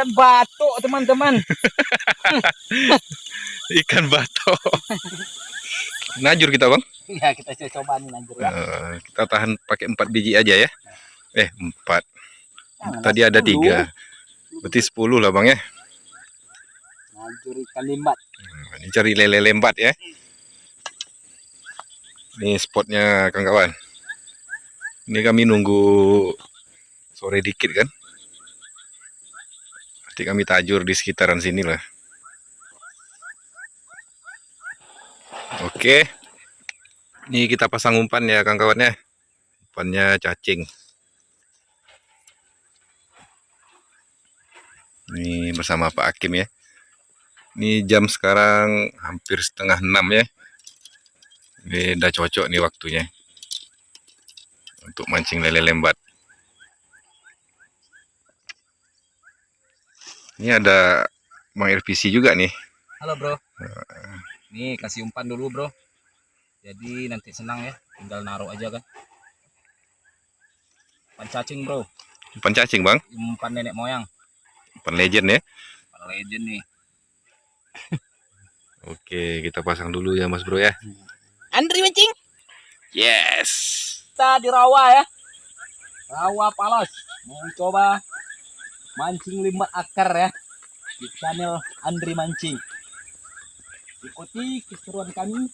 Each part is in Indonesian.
ikan batok teman-teman. Ikan batok. Najur kita bang. Ya kita coba nih lanjut ya. Eh, kita tahan pakai empat biji aja ya. Eh empat. Jangan Tadi ada tiga. Berarti sepuluh lah bang ya. Lanjut ikan limbat. Nah, Ini cari lele lembat ya. Ini spotnya kawan-kawan. Ini kami nunggu sore dikit kan. Nanti kami tajur di sekitaran sini lah. Oke. Ini kita pasang umpan ya kawan-kawan ya. Umpannya cacing. Ini bersama Pak Hakim ya. Ini jam sekarang hampir setengah enam ya. Ini udah cocok nih waktunya. Untuk mancing lele lembat. Ini ada Bang RPC juga nih. Halo bro. Nih kasih umpan dulu bro. Jadi nanti senang ya. Tinggal naruh aja kan. Umpan cacing bro. Umpan cacing bang. Umpan nenek moyang. Umpan legend ya. Umpan legend nih. Oke kita pasang dulu ya mas bro ya. Andri mancing. Yes. Kita di rawa ya. Rawa palos. Mau coba mancing limbat akar ya. Di channel Andri Mancing. Ikuti keseruan kami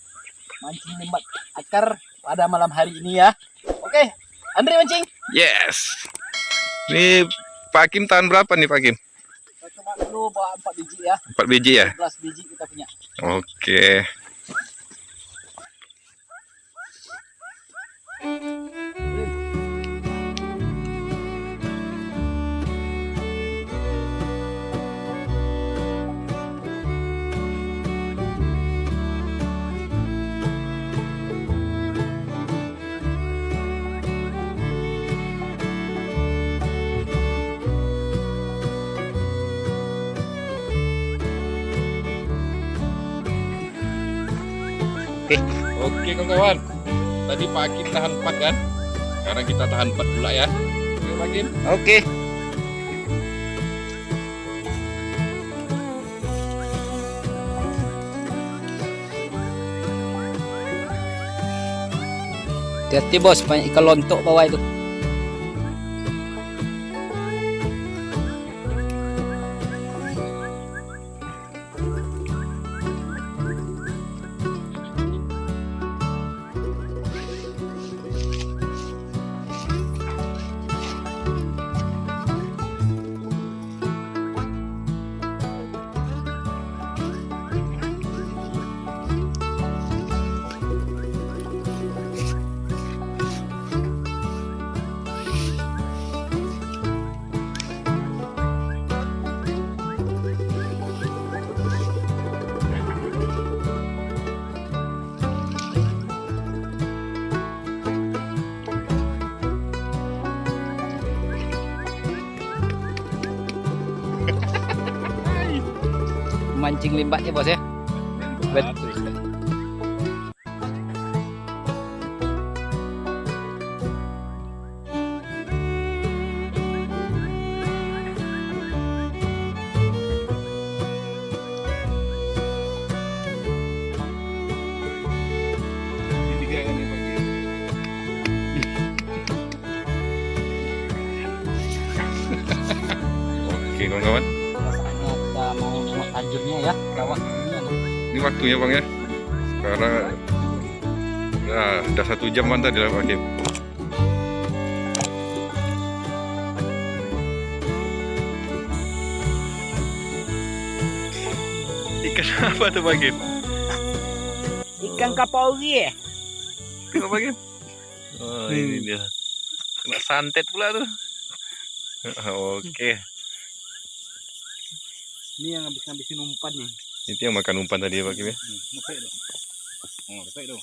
mancing limbat akar pada malam hari ini ya. Oke, Andri mancing. Yes. Ini Pak Hakim tahan berapa nih Pak? Kita coba dulu bawa 4 biji ya. Empat biji ya. 11 biji kita punya. Oke. Oke kawan-kawan. Tadi Pak Hakim tahan 4 kan? Sekarang kita tahan 4 pula ya. Oke Pak Hakim. Oke. Hati-hati bos, banyak ikan lontok bawah itu. Mancing limbatnya bos ya. Betul. Tiga kan ya Pak Hakim. Oke kawan-kawan. Tajurnya ya. Ini. Waktunya bang ya. Sekarang nah, udah satu jam mantap di Pak Hakim. Ikan apa tuh Pak Hakim? Ikan kapaugi ya. Ikan apa Pak Hakim? Oh, ini dia. Kena santet pula tuh. Oke, Ini yang habis-habisin umpan nih. itu yang makan umpan tadi ya Pak Hakim ya. Lepek dong. Oh, lepek dong.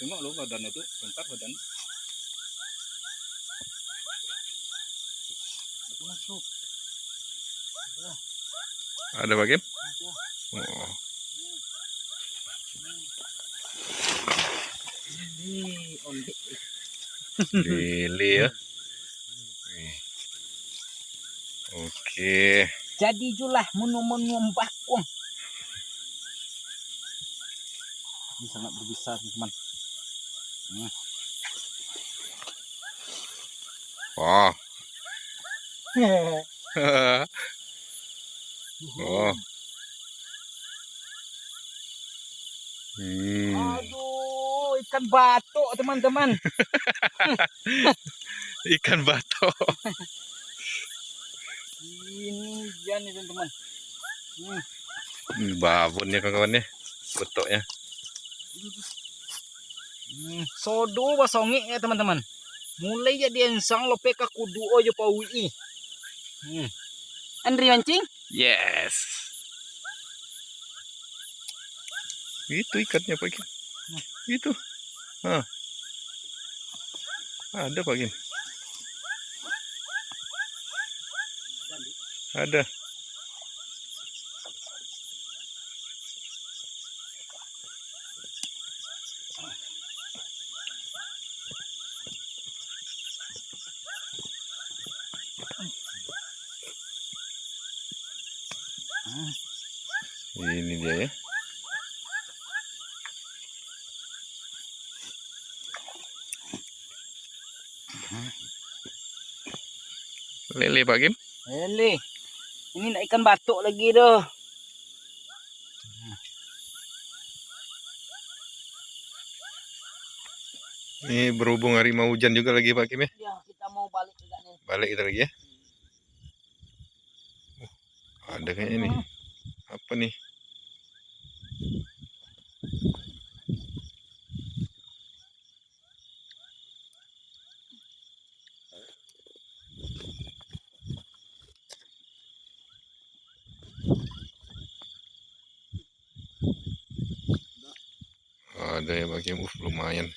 Tengok lo badan itu, bentar badan. Itu masuk. Ada Pak Hakim? Oh. Lele ya. Oke. Jadi julah menu-menu bakung. Ini sangat berbisa teman. Wah. oh. Hmm. Aduh, ikan batok teman-teman. Ikan batok. Ini dia nih teman-teman. Hmm. Hmm, babon ya kawan-kawan ya. Betoknya. Hmm. Sodo basongi ya teman-teman. Mulai jadi ensang lope ka kudu ojo pawi. Hmm. Andri mancing? Yes. Itu ikannya Pak Kim. Itu. Hah. Ada Pak Kim. Ada. Ini dia ya. Lele Pak Kim. Ele. Ini nak ikan batok lagi doh. Ini berhubung hari mau hujan juga lagi Pak Kim ya. Ya, kita mau balik juga nih. Balik kita lagi ya. Oh, ada kayaknya nih. Apa nih? Ada ya Pak Kim. Uh, lumayan.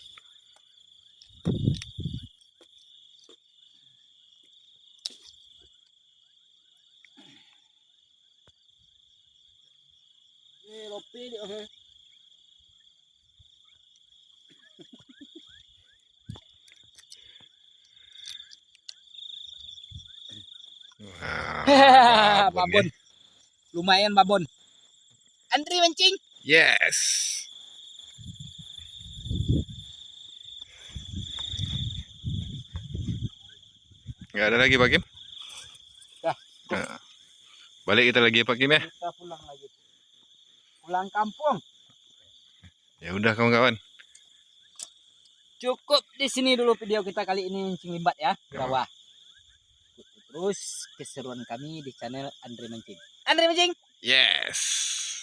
Dia. eh. Wah, babon babon. Lumayan babon. Andri mancing. Yes. Nggak ada lagi Pak Kim? Dah. Nah, balik kita lagi ya Pak Kim ya. Kita pulang lagi. Pulang kampung. Ya udah kawan-kawan. Cukup di sini dulu video kita kali ini mancing limbat ya. Ya. Bawah. Terus keseruan kami di channel Andre Mancing. Andre Mancing. Yes.